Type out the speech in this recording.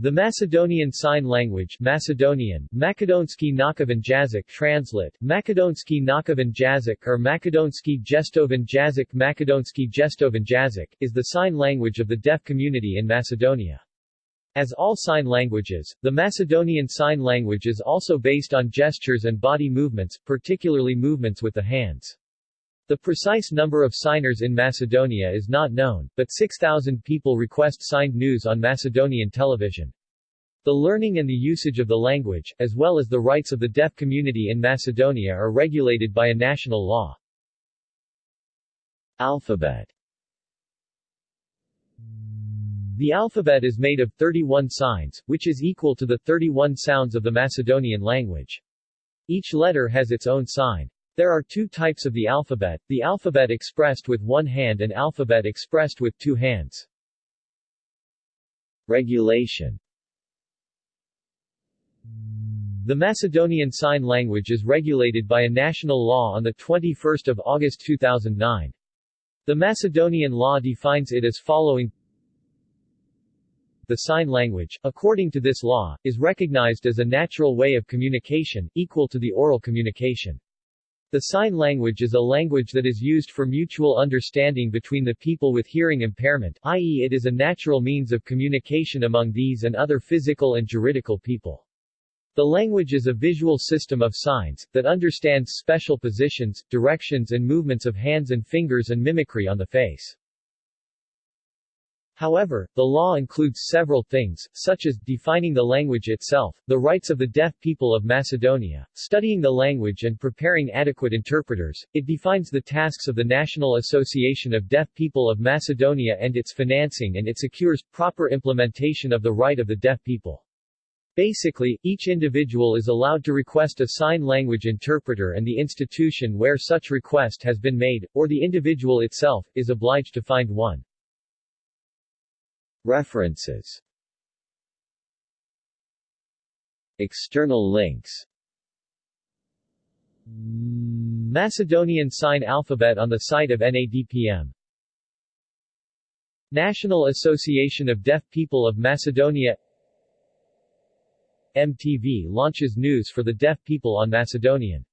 The Macedonian Sign Language Macedonian, Makedonsky Nakavan Jazyk translate, Makedonsky Nakavan Jazyk or Makedonsky Gestoven Jazyk Makedonsky Gestoven Jazyk, is the sign language of the deaf community in Macedonia. As all sign languages, the Macedonian Sign Language is also based on gestures and body movements, particularly movements with the hands. The precise number of signers in Macedonia is not known, but 6,000 people request signed news on Macedonian television. The learning and the usage of the language, as well as the rights of the deaf community in Macedonia are regulated by a national law. Alphabet The alphabet is made of 31 signs, which is equal to the 31 sounds of the Macedonian language. Each letter has its own sign. There are two types of the alphabet, the alphabet expressed with one hand and alphabet expressed with two hands. Regulation The Macedonian Sign Language is regulated by a national law on 21 August 2009. The Macedonian law defines it as following the sign language, according to this law, is recognized as a natural way of communication, equal to the oral communication. The sign language is a language that is used for mutual understanding between the people with hearing impairment, i.e. it is a natural means of communication among these and other physical and juridical people. The language is a visual system of signs, that understands special positions, directions and movements of hands and fingers and mimicry on the face. However, the law includes several things, such as, defining the language itself, the rights of the deaf people of Macedonia, studying the language and preparing adequate interpreters, it defines the tasks of the National Association of Deaf People of Macedonia and its financing and it secures, proper implementation of the right of the deaf people. Basically, each individual is allowed to request a sign language interpreter and the institution where such request has been made, or the individual itself, is obliged to find one. References. External links. Macedonian Sign Alphabet on the site of NADPM National Association of Deaf People of Macedonia. MTV launches news for the deaf people on Macedonian